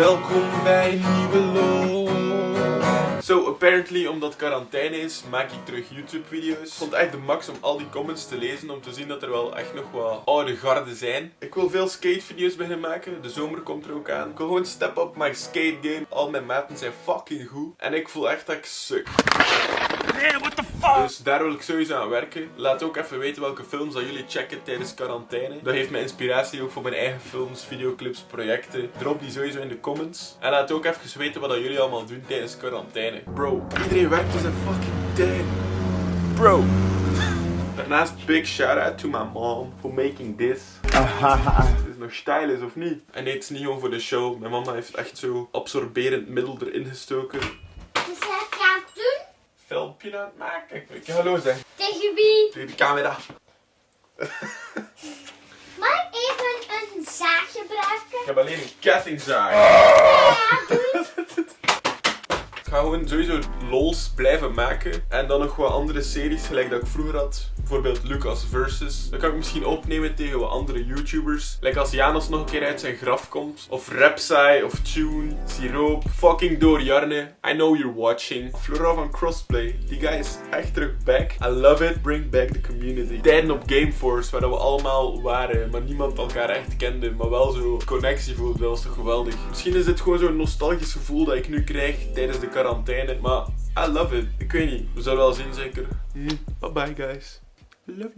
Welkom bij nieuwe lol. So, apparently, omdat quarantaine is, maak ik terug YouTube video's. Ik vond echt de max om al die comments te lezen, om te zien dat er wel echt nog wat oude garden zijn. Ik wil veel skate video's beginnen maken, de zomer komt er ook aan. Ik wil gewoon step up my skate game. Al mijn maten zijn fucking goed. En ik voel echt dat ik suk. What the fuck? Dus daar wil ik sowieso aan werken. Laat ook even weten welke films dat jullie checken tijdens quarantaine. Dat geeft me inspiratie ook voor mijn eigen films, videoclips, projecten. Drop die sowieso in de comments. En laat ook even weten wat dat jullie allemaal doen tijdens quarantaine. Bro, iedereen werkt dus een fucking tijd. Bro. Daarnaast big shout out to my mom for making this. Het is nog style is of niet? En nee, het is niet gewoon voor de show. Mijn mama heeft echt zo absorberend middel erin gestoken. Dus wat ga ik doen? Filmpje aan het maken. Ik ga hallo zeggen. Tegen wie? Tegen de camera. Mag ik even een zaag gebruiken? Ik heb alleen een kettingzaag. Ja, doe. Ik ga gewoon sowieso lols blijven maken. En dan nog wat andere series, gelijk dat ik vroeger had. Bijvoorbeeld Lucas Versus. Dat kan ik misschien opnemen tegen wat andere YouTubers. Like als Janos nog een keer uit zijn graf komt. Of Repsai, of Tune, Siroop. Fucking door Jarne. I know you're watching. Flora van Crossplay. Die guy is echt terug back. I love it. Bring back the community. Tijden op Gameforce, waar we allemaal waren. Maar niemand elkaar echt kende. Maar wel zo connectie voelde. Dat was toch geweldig. Misschien is dit gewoon zo'n nostalgisch gevoel dat ik nu krijg tijdens de quarantaine. Maar I love it. Ik weet niet. We zullen wel zien zeker. Bye bye guys. Love you.